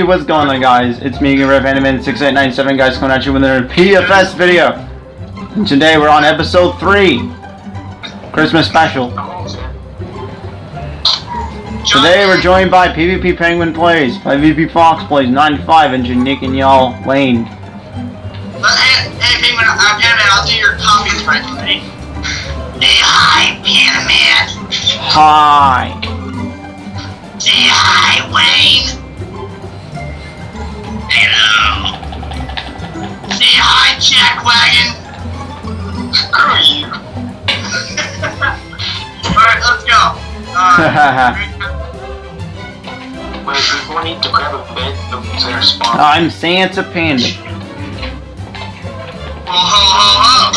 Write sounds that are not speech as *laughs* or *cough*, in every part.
Hey, what's going on guys? It's me, Rev Animated 6897 guys coming at you with another PFS video. And today we're on episode 3. Christmas special. Today we're joined by PvP Penguin Plays, PvP Fox Plays 95, and Janick and y'all Wayne. Hey, hey Penguin, Penguin, I'll do your copies right today. Say hi, Penguin. Hi. Say hi, Wayne. Hello. Say hi, Jackwagon. Screw you. Alright, let's go. Uh, *laughs* Wait, we need to grab a bed to their spawn. I'm Santa Panda. ho, ho, ho, ho.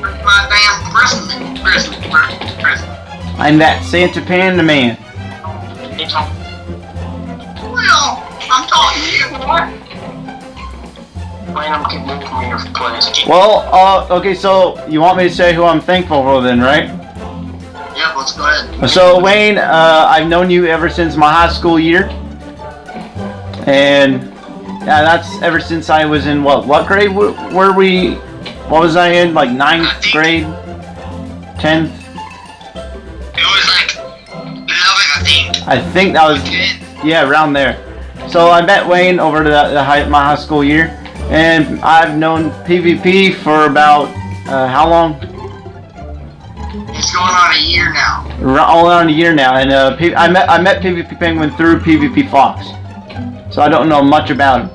Where's my damn Christmas? Christmas, Christmas. I'm that Santa Panda man. Well, I'm talking to you, boy. Wayne, I'm getting moved place. Well, uh, okay, so you want me to say who I'm thankful for then, right? Yeah, let's go ahead. So Wayne, uh, I've known you ever since my high school year, and yeah, that's ever since I was in what what grade were, we? What was I in? Like ninth grade, tenth? It was like 11, I think. I think that was yeah around there. So I met Wayne over the, the high, my high school year, and I've known PvP for about uh, how long? It's going on a year now. All around a year now, and uh, P- I met I met PvP Penguin through PvP Fox, so I don't know much about him.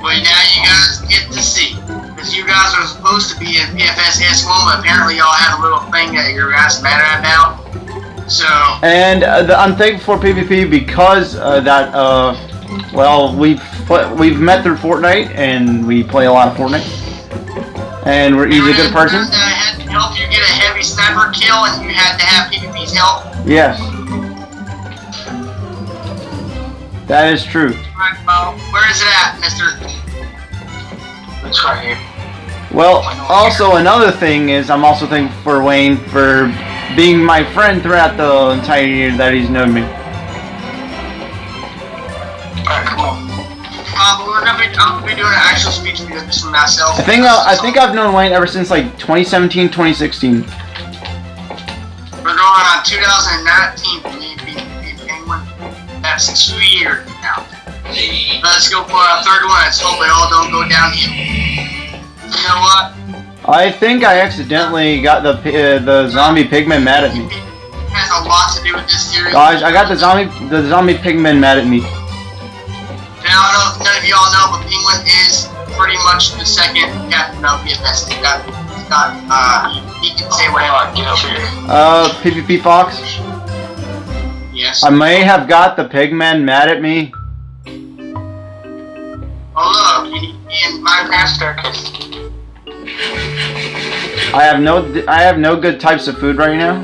But now you guys get to see. Because you guys are supposed to be in PFS S1, but apparently y'all had a little thing that you're guys mad about. So, And uh, the, I'm thankful for PvP because uh, that uh, well we've pl- we've met through Fortnite and we play a lot of Fortnite, and we're he's a good person. And, had to help you get a heavy sniper kill, and you had to have PvP's help. Yes, that is true. Right, well, where is it at, mister? It's right here. Well, also another thing is I'm also thankful for Wayne for being my friend throughout the entire year that he's known me. We're gonna be, I'm gonna be doing an actual speech video just for myself. I think uh, I think I've known Wayne ever since like 2017, 2016. We're going on 2019 for me being Penguin. That's two years now. Let's go for our third one. Let's hope it all don't go downhill. You know what? I think I accidentally got the uh, the zombie pigman mad at me. It has a lot to do with this series. Guys, I got the zombie the zombie pigman mad at me. Now, I don't know if none of y'all know, but Penguin is pretty much the second captain of PFS. He's got, he's got, uh, he, he can say Wayne, whatever. get up here. Uh, PvP Fox, Yes. I may have got the pigman mad at me. oh, look, in, in Minecraft, Staircase. I have no I have no good types of food right now.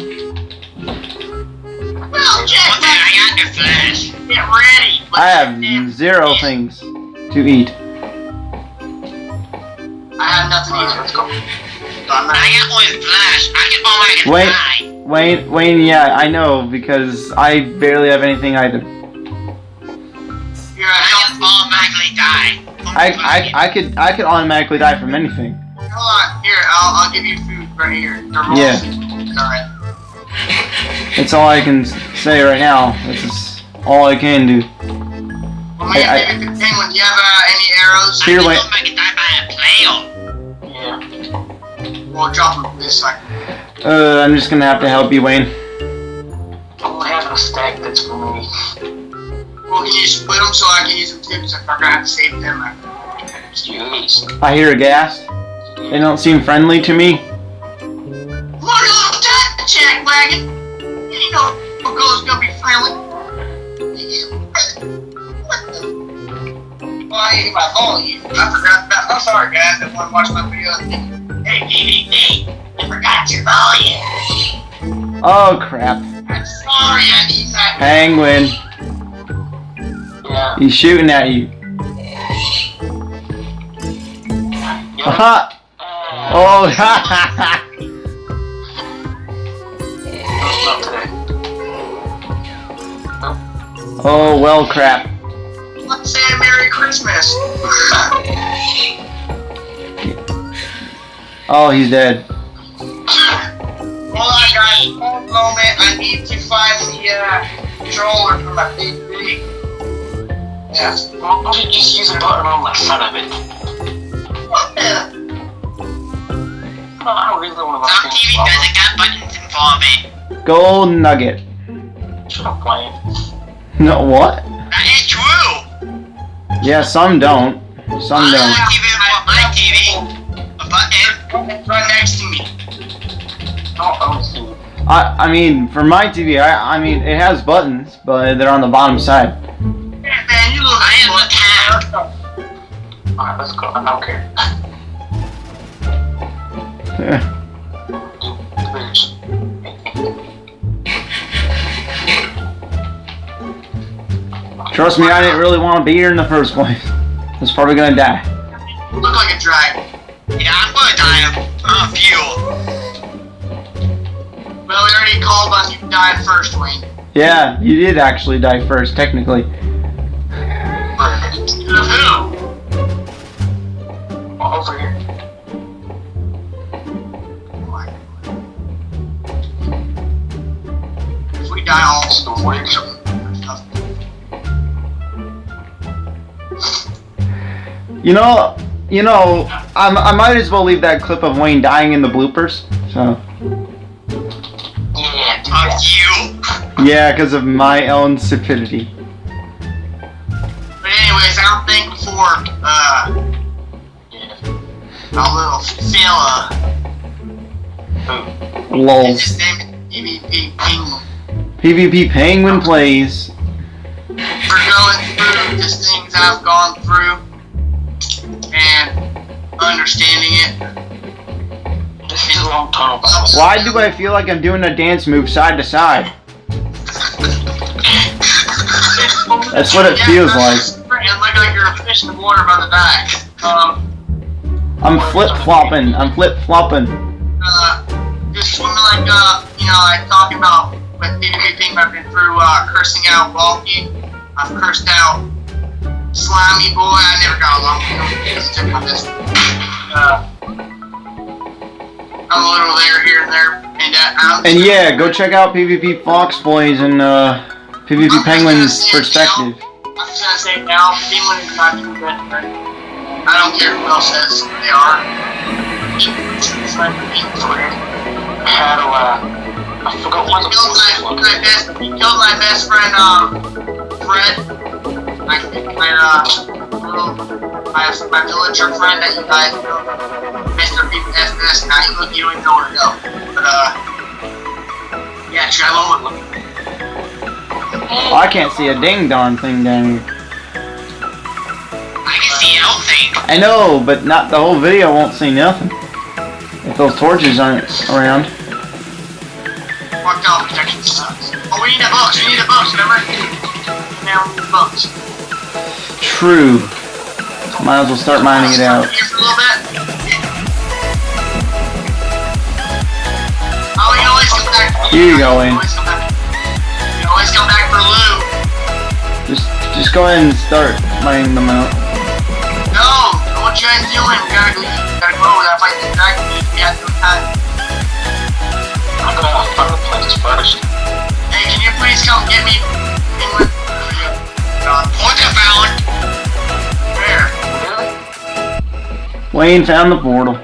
well, Jack, I got the flash. Get ready. I have zero things to eat. I have nothing Alright, either. let's go. I got one flash. I can all I can Wait. die. Wayne, Wayne, yeah, I know because I barely have anything either. You're a help. automatically die. I, I, I could I could automatically die from anything. Hold on. Here, I'll, I'll give you food right here. Thermal Yeah. soup. Alright. That's all I can say right now. This is all I can do. Well, man, I- I- Penguin, do you have uh, any arrows? Here, wait. I can die by a player. Yeah. We'll drop them this second. Uh, I'm just gonna have to help you, Wayne. I only have a stack that's for me. Well, can you split them so I can use them too? Because I'm gonna have to save them. Jeez. I hear a gas. They don't seem friendly to me. Come on, you little jack, jack wagon. You know, a girl's gonna be friendly. The? I my fault. I forgot about. I'm sorry, guys. That want to watch my video. Hey, DVD, I forgot your volume. Oh crap. I'm sorry, I need that. Penguin. Yeah. He's shooting at you. Yeah. Aha! Uh, Oh, not today. oh well, crap. Let's say Merry Christmas. *laughs* Oh, he's dead. Hold on, guys. One moment. I need to find the uh, controller for my PvP. Yeah. Why don't you just use a button on the front of it? *laughs* What the? I really want to Some TV doesn't got buttons involved. Gold nugget. Shut up, playing. No, what? That is true. Yeah, some don't. Some don't. TV on my TV. A button. It's right next to me. Don't own Steve. I, I mean, for my TV, I, I mean, it has buttons, but they're on the bottom side. Yeah, man, you look I am a cat. Alright, let's go. I don't care. Bitch. Trust me, I didn't really want to be here in the first place. I was probably gonna die. Look like a dragon. Yeah, I'm gonna die of uh, fuel. Well, we already called on you to die first, Wayne. Yeah, you did actually die first, technically. Who? Over here. If we die all So wait. You know, you know, I, I might as well leave that clip of Wayne dying in the bloopers. So, Yeah, Fuck you. yeah, because of my own stupidity. But anyways, I'm thankful for uh Yeah. our little fella. Who? Lols. His name PvP Penguin. PvP Penguin plays. For going through the things I've gone through and understanding it. This is a long about Why do I feel like I'm doing a dance move side to side? That's what it feels like. And look like you're a fish in the water by the back. Um, I'm flip flopping. I'm flip flopping. uh, just swimming like, uh, you know, like talking about with PvP I've been through, uh, cursing out Balky. I've cursed out Slimy Boy. I never got along with him. He's took my this. Uh, I'm a little there, here and there. And, uh, And yeah, go check out PvP Fox Boys and uh, PvP Penguin's perspective. I'm just gonna say now, Penguin is not too good. but I don't care who else says they are. It's like Penguin's weird. How do I? I forgot what the fuck he killed my best friend, um, Fred. My, my, uh, little, my, my villager friend that you guys know, Mr. PPSS, now you look, you don't even know where to go. But, uh, yeah, Trevor, I can't see a ding darn thing down here. I can see everything. I know, but not the whole video won't see nothing. If those torches aren't around. Fucked out protection sucks. Oh, we need a box, we need a box, remember? Now we need a box. True. Might as well start mining it out. Here for a little bit. You always come back. Here you go, Wayne. always come back. You always come back for loot. Just, just go ahead and start mining them out. No, what you guys doing? We gotta leave. We gotta go. We gotta fight the dragon. We have no time. I'm gonna find a place first. Hey, can you please come get me? Penguin? God. What the found? Wayne found the portal.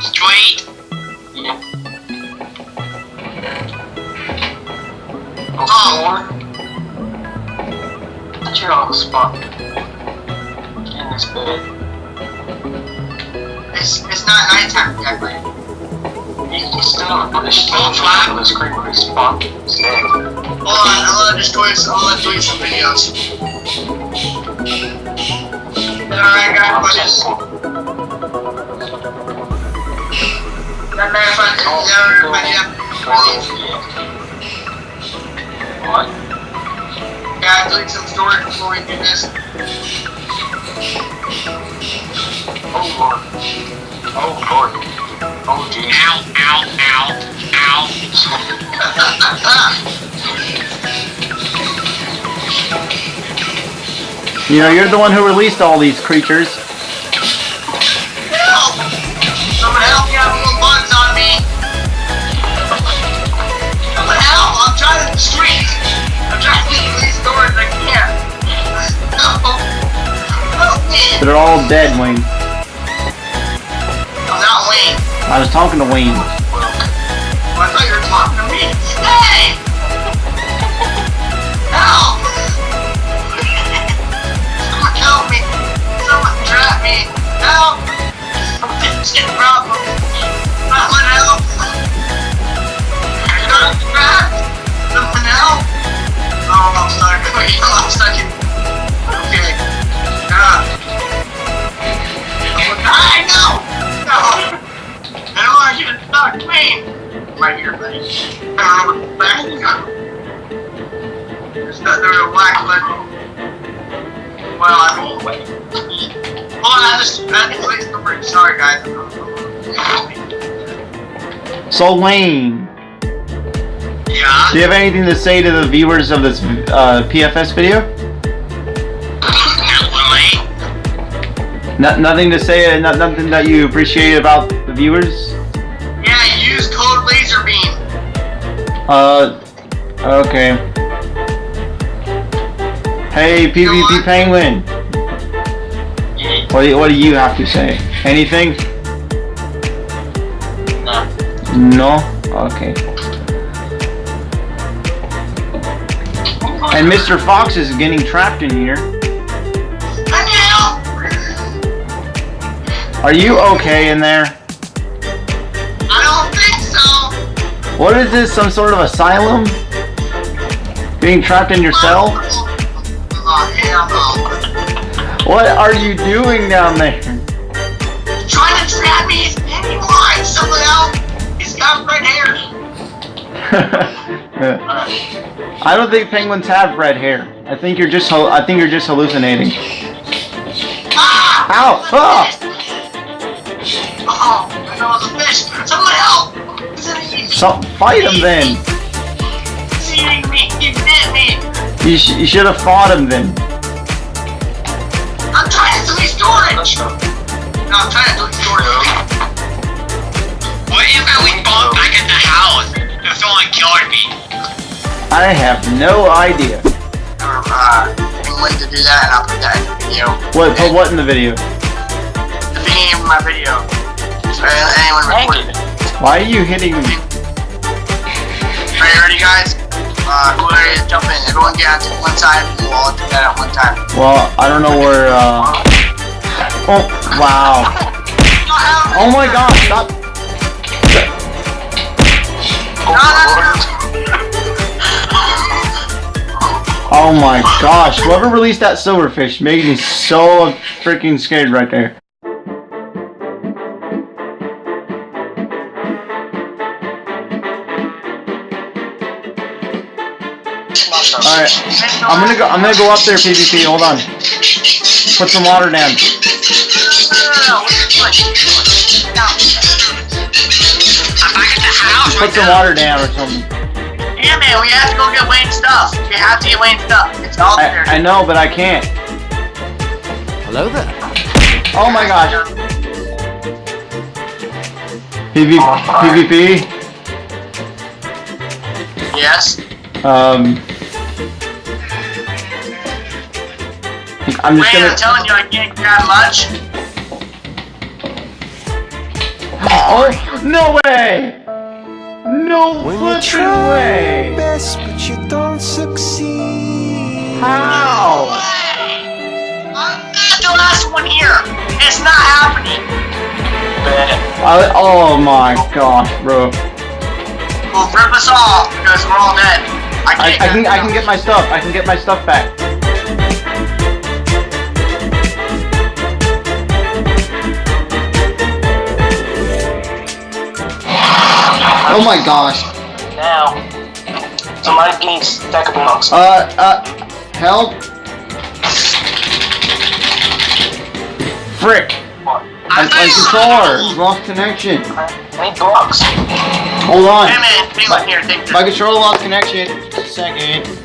Straight. Yeah. Oh. That's your own spot. In this bed. It's, it's not nighttime yet, right? You can still put a stone for the screen where his spot is. Hold on, I'm gonna just do it. I'm gonna do some videos. Alright, guys, find What? Yeah, delete some storage before we do this. Oh lord. Oh, Lord. Oh. Ow, ow, ow, ow. You know, you're the one who released all these creatures. They're all dead, Wayne. I'm not Wayne. I was talking to Wayne. I thought you were talking to me. Hey! Help! Someone help me! Someone trap me! Help! Something's in problem! Someone help! I got trapped! Someone help! Oh, I'm stuck. Wait, *laughs* I'm stuck. Okay. I know! No! I don't want you to talk to me! Right here, buddy. Um, bang. There's nothing to whack, but... Well, I mean, wait. Hold on, I just... Just wait the bridge. Sorry, guys. So, Wayne, Yeah? do you have anything to say to the viewers of this uh, PFS video? No, nothing to say, uh, not, nothing that you appreciate about the viewers? Yeah, use code LaserBeam. Uh, okay. Hey, PvP Penguin, what do, you, what do you have to say? Anything? No. No? Okay. And Mr. Fox is getting trapped in here. Are you okay in there? I don't think so! What is this, some sort of asylum? Being trapped in your cell? What are you doing down there? trying to trap me. He's Pennywise. Someone else. He's got red hair. I don't think penguins have red hair. I think you're just I think you're just hallucinating. Ah! Ow! Ah! Oh, I know it's a fish. Someone help. He's So fight him then. he's eating me. He bit me. You, sh- you should have fought him then. I'm trying to delete storage. No, I'm trying to delete storage. What if I was bomb back at the house if someone killed me? I have no idea. Um, uh, I'm willing to do that and I'll put that in the video. What? Put what in the video? The beginning of my video. Why are you hitting me? Are you ready, guys? Uh, who ready to jump in? Everyone get onto one side and we'll all do that at one time. Well, I don't know where. uh... Oh! Wow! Oh my God! Stop! Oh my gosh! Whoever released that silverfish made me so freaking scared right there. All right, I'm gonna go. I'm gonna go up there, PvP. Hold on. Put some water down. Put some water down or something. Yeah, man, we have to go get Wayne's stuff. We have to get Wayne's stuff. It's all there. I, I know, but I can't. Hello there. Oh my gosh. PV, PvP. Yes. Um. I'm just Wayne, I'm telling you, I can't grab much. Oh no way! No When you flipping try way! best, but you don't succeed. How? I'm not the last one here. It's not happening. I, oh my gosh, bro! Well, rip us off because we're all dead. I I, can't. I can I can get my stuff. I can get my stuff back. Oh my gosh. Now, somebody give me a stack of blocks. Uh, uh, help! Frick! I My, my controller lost connection. I need blocks. Hold on. Hey man, Penguin, here, take My this. controller lost connection. Just a second.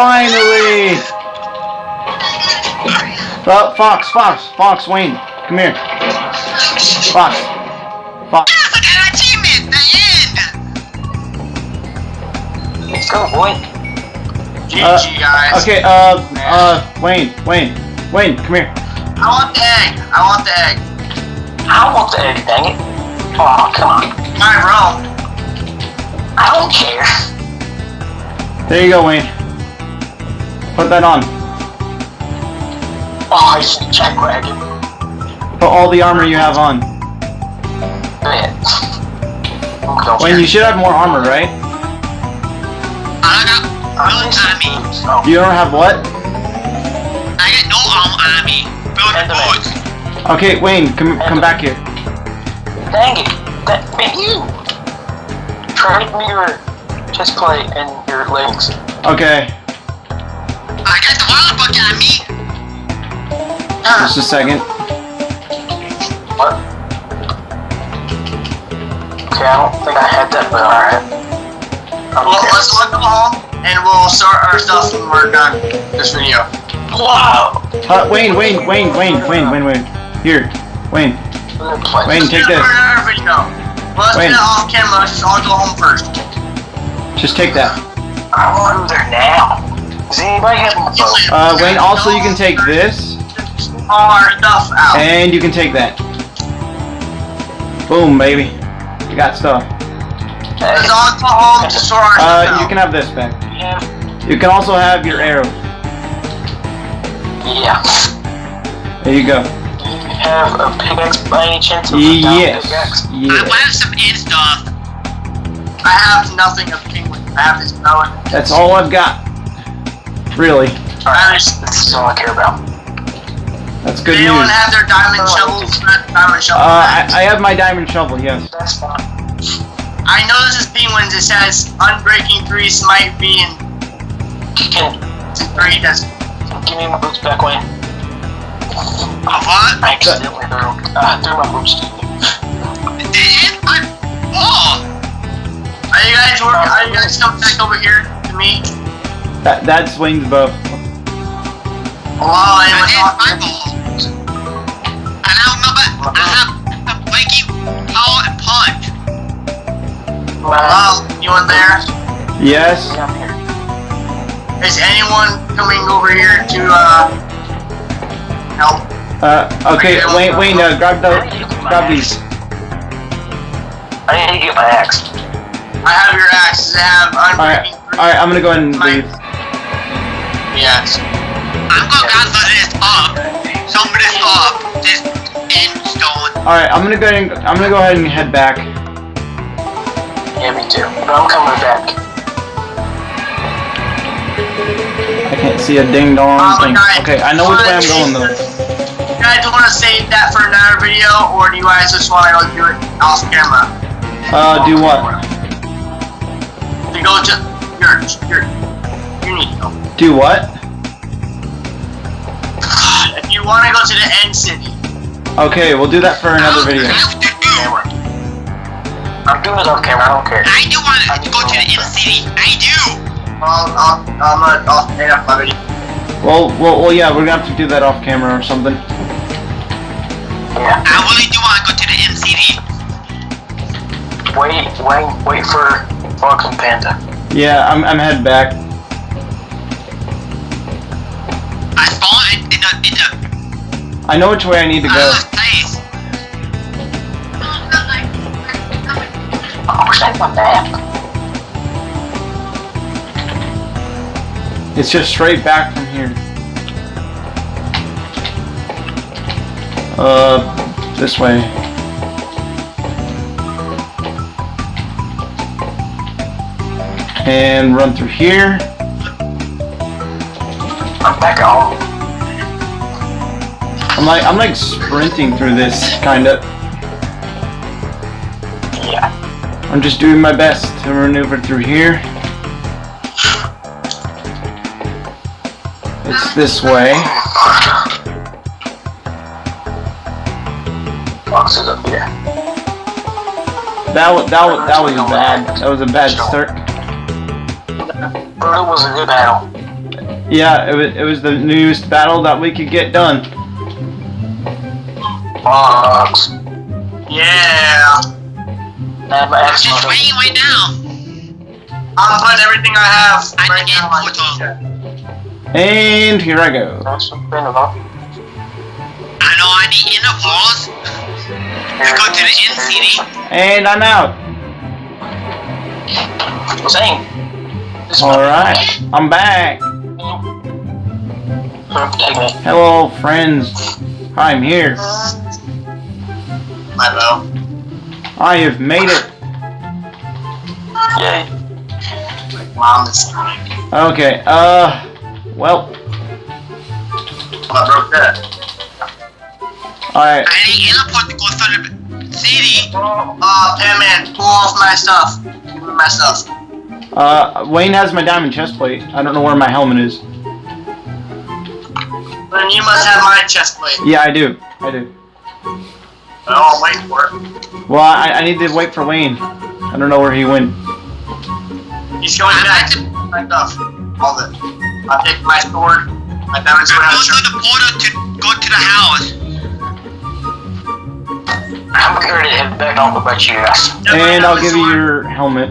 Finally! Uh, Fox, Fox, Fox, Wayne, come here. Fox. Fox. Yes, I got an achievement! The end! Let's go, boy. GG, guys. Okay, uh, uh, Wayne, Wayne, Wayne, come here. I want the egg. I want the egg. I want the egg, dang it. Oh, come on. My room. I don't care. There you go, Wayne. Put that on. Oh, it's a jackwagon. Put all the armor you have on. Man. Don't Wayne, you should have more armor, right? I got I miss army. boots. Oh, You don't have what? I got no army. Build And the. Okay, Wayne, come come back here. dang it. That, man, you. Trade me your chest plate and your legs. Okay, I got the Wallapuk on me. just a second. What? Okay, I don't think I had that, but alright. Well, let's look home and we'll start our stuff when we're done this video. Wow! Uh, Wayne, Wayne, Wayne, Wayne, Wayne, Wayne, Wayne. Here, Wayne. Wayne, take Do it this. for another video. Well, let's Wayne. get it off camera. Let's all go home first. Just take that. I'm to there now. Does anybody have my phone? Uh, Wayne, also you can take this, all our stuff out. and you can take that. Boom, baby. You got stuff. Let's all go home to sort our Uh, you can have this back. Yeah. You can also have your arrow. Yeah. There you go. You have a pickaxe by any chance? of a Yes. pickaxe? Yes. have some in stuff. I have nothing of penguin. I have this bow That's all I've got. Really. I have this. This is all I care about. That's good Does anyone news. have their diamond shovels? Diamond shovel. Uh, I, I have my diamond shovel, yes. That's fine. I know this is penguins. It says unbreaking three smite B and Can, three does. give me my boots back, Wayne. A what? I accidentally threw, uh, threw my boots to you. Did I? Oh. Are you guys work? Are you guys come back over here to me? That, that's Wayne's bow. Hello, anyone talking? And I remember I have a Mikey power and punch. Hello, anyone there? Yes. I'm here. Is anyone coming over here to uh help? Uh, okay, Wayne, Wayne, uh, grab the, grab these. I need to get my axe. I have your axe. I have Alright, unbreaking three. alright, I'm gonna go ahead and leave. Yes. I'm gonna gather this up. Some this up. This end stone. Alright, I'm gonna go ahead and, I'm gonna go ahead and head back. Yeah, me too. But I'm coming back. I can't see a ding dong Oh, thing. guys, Okay, I know which way I'm going though. You guys want to save that for another video, or do you guys just want to do it off camera? Uh, do what? To go to your your you need to go. Do what? If you want to go to the end city, Okay, we'll do that for another video. Camera. I'm doing it off camera, I don't care. I do want to go to the end city. I do. I'll, I'll, I'm gonna I'll end up my video. Well, well, well, yeah, we're gonna have to do that off camera or something. Yeah. I really do want to go to the end city. Wait, wait, wait for Fox and Panda. Yeah, I'm, I'm heading back. I know which way I need to go. place. Where's that my map? It's just straight back from here. Uh, this way. And run through here. I'm back at home. I'm like I'm like sprinting through this kind of. Yeah. I'm just doing my best to maneuver through here. It's this way. Boxes up here. That was that was that was bad. That was a bad start. But it was a good battle. Yeah, it was it was the newest battle that we could get done. Box. Yeah. Never asked Just for waiting right now. I'm putting everything I have I right can now on photo. And here I go. That's a bit of a- I know I need intervals. Let's go to the end city. And I'm out. Same. This Alright. I'm back. Hello friends. I'm here. My bow. I have made it. Yay. Mom is Okay, uh well, I broke that. alright. I need interpol to go to the city. Uh, Pan-Man, pull off my stuff. Give me my stuff. Uh Wayne has my diamond chest plate. I don't know where my helmet is. Then you must have my chest plate. Yeah, I do. I do. Oh, I'll wait for it. Well, I, I need to wait for Wayne. I don't know where he went. He's going back. My stuff. All of it. I'll take my sword, my diamond sword out Go of to the border to go to the house. I'm ready to head back on about you guys. And I'll give you your helmet.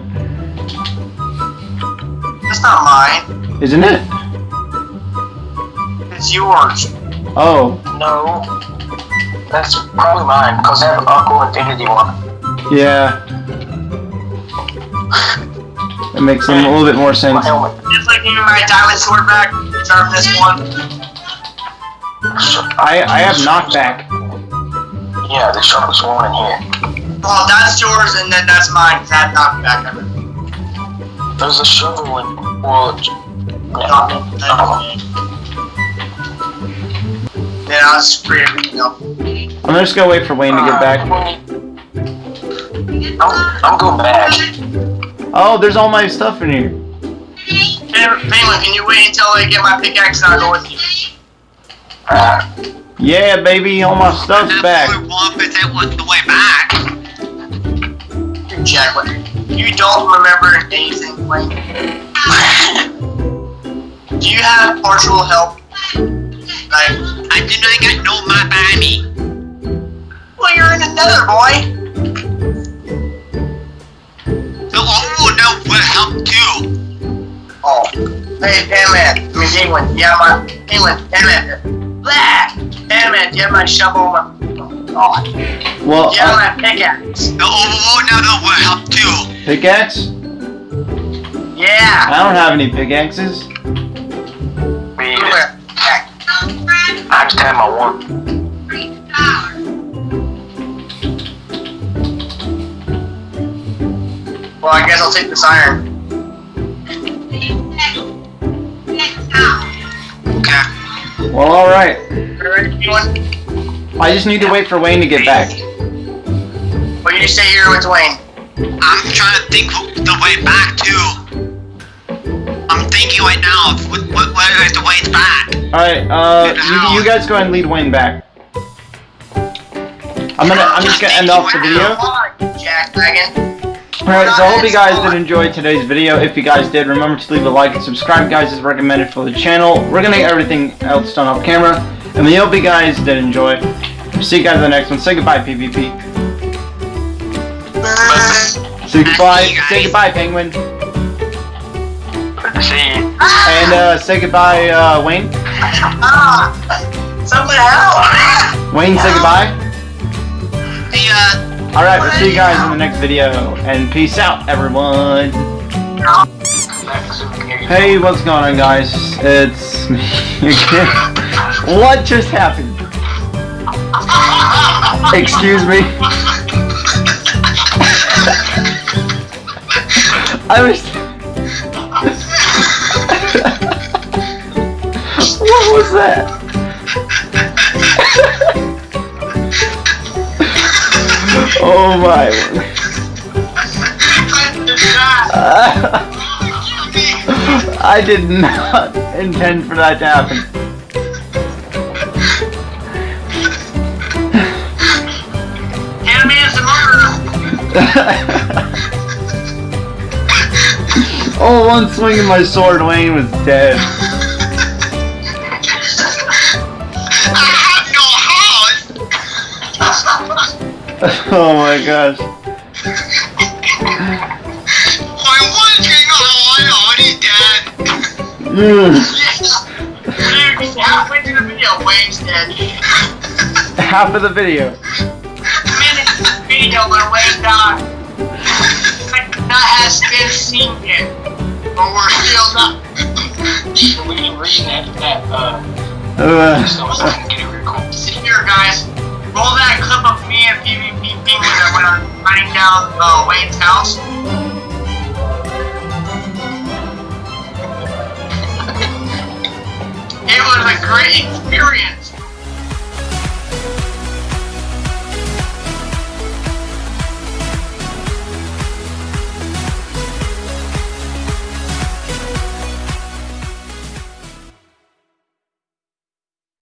That's not mine. Isn't it? It's yours. Oh, No. That's probably mine, because I have an Aqua Affinity one. yeah. That makes a little bit more sense. helmet. Just like giving my diamond sword back. This one. I I have knockback. Yeah, the sharpest one in here. Oh, that's yours, and then that's mine. Cause I have knockback of it. There's a shovel in. Well, yeah. Then I'll spray everything up. I'm just gonna wait for Wayne to get back. I'm, I'm going back. Oh, there's all my stuff in here. Penguin, can you wait until I get my pickaxe and I'll go with you? Uh, Yeah, baby, all my stuff's back. boy percent was the way back. Jack. You don't remember anything, Wayne. Do you have partial help? Like, I do not get no map by me. Well, you're in another boy. The overall now will help too. Oh, hey, Penman. I mean, Penguin. Yeah, my Penguin. Penman. Blah. Penman, do you have my shovel? My, oh, Well, Do you have uh, my pickaxe? The overall now will help too. pickaxe? Yeah. I don't have any pickaxes. we, Where? I just have my one. Well, I guess I'll take this iron. Okay. Well, alright. You ready, Penguin? I just need to wait for Wayne to get back. Well, you stay here with Wayne. I'm trying to think the way back too. I'm thinking right now of what, what, where is the way back. Alright, uh, you, you guys go ahead and lead Wayne back. I'm gonna, I'm just gonna end off the video. Jack Dragon. Alright, so I hope you guys did enjoy today's video. If you guys did, remember to leave a like and subscribe, guys, is recommended for the channel. We're gonna get everything else done off camera. And we hope you guys did enjoy. See you guys in the next one. Say goodbye, PvP. Say goodbye. Say goodbye, Penguin. See you. And, uh, say goodbye, uh, Wayne. Ah! Someone help! Wayne, say goodbye. Uh, Alright, we'll see you guys in the next video. And peace out, everyone. Hey, what's going on, guys? It's *laughs* me again. What just happened? Excuse me. *laughs* I was. *laughs* what was that? Oh my. *laughs* I did not intend for that to happen. Cameraman's the murderer. *laughs* oh, one swing of my sword, Wayne was dead. *laughs* oh my gosh. I'm wondering how I dead. Mm. Dude, he's halfway through the video. Wayne's dead. Half of the video. The video where Wayne died. Like, that has been seen yet. But we're still not. We can read that, that, uh, Uh, so I can get it recorded. See here, guys. Roll that clip of me and PvP I when I'm running down uh, Wayne's house. It was a great experience.